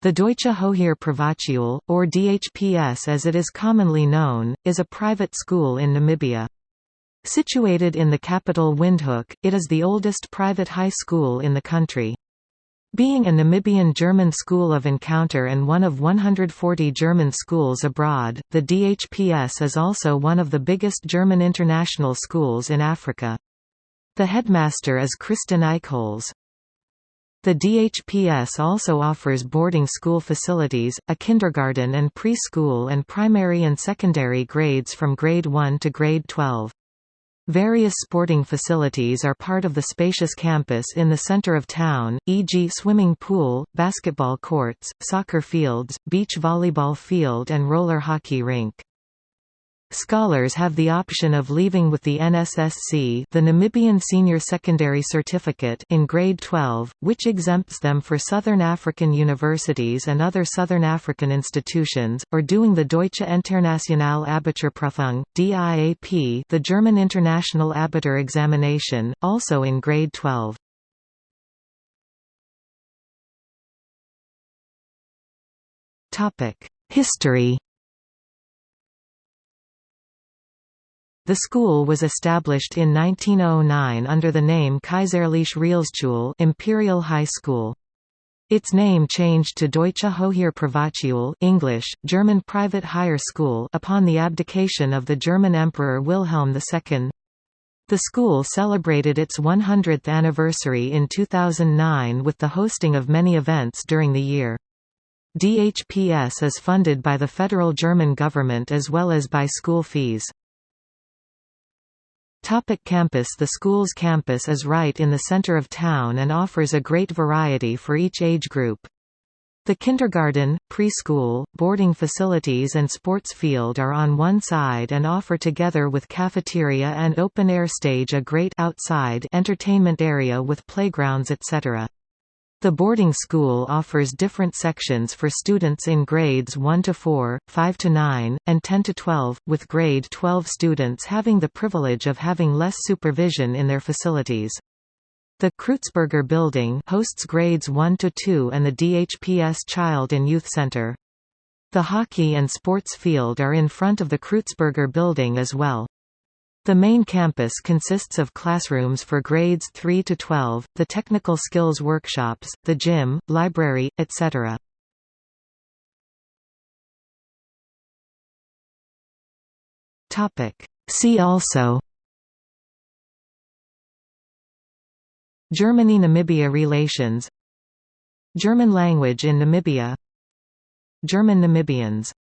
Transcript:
The Deutsche Privatschule, or DHPS as it is commonly known, is a private school in Namibia. Situated in the capital Windhoek, it is the oldest private high school in the country. Being a Namibian German school of encounter and one of 140 German schools abroad, the DHPS is also one of the biggest German international schools in Africa. The headmaster is Christen Eichholz. The DHPS also offers boarding school facilities, a kindergarten and preschool and primary and secondary grades from grade 1 to grade 12. Various sporting facilities are part of the spacious campus in the center of town, e.g. swimming pool, basketball courts, soccer fields, beach volleyball field and roller hockey rink. Scholars have the option of leaving with the NSSC the Namibian Senior Secondary Certificate in grade 12, which exempts them for Southern African universities and other Southern African institutions, or doing the Deutsche Internationale Abiturprüfung, DIAP the German International Abitur examination, also in grade 12. History The school was established in 1909 under the name Kaiserliche Realschule Imperial High School. Its name changed to Deutsche Hochschule Privatschule English, German Private Higher School upon the abdication of the German Emperor Wilhelm II. The school celebrated its 100th anniversary in 2009 with the hosting of many events during the year. DHPS is funded by the federal German government as well as by school fees. Topic campus The school's campus is right in the center of town and offers a great variety for each age group. The kindergarten, preschool, boarding facilities and sports field are on one side and offer together with cafeteria and open-air stage a great outside entertainment area with playgrounds etc. The boarding school offers different sections for students in grades 1 to 4, 5 to 9, and 10 to 12, with grade 12 students having the privilege of having less supervision in their facilities. The Kreutzberger Building hosts grades 1 to 2 and the DHPS Child and Youth Center. The hockey and sports field are in front of the Kreutzberger Building as well. The main campus consists of classrooms for grades 3 to 12, the technical skills workshops, the gym, library, etc. See also Germany–Namibia relations German language in Namibia German Namibians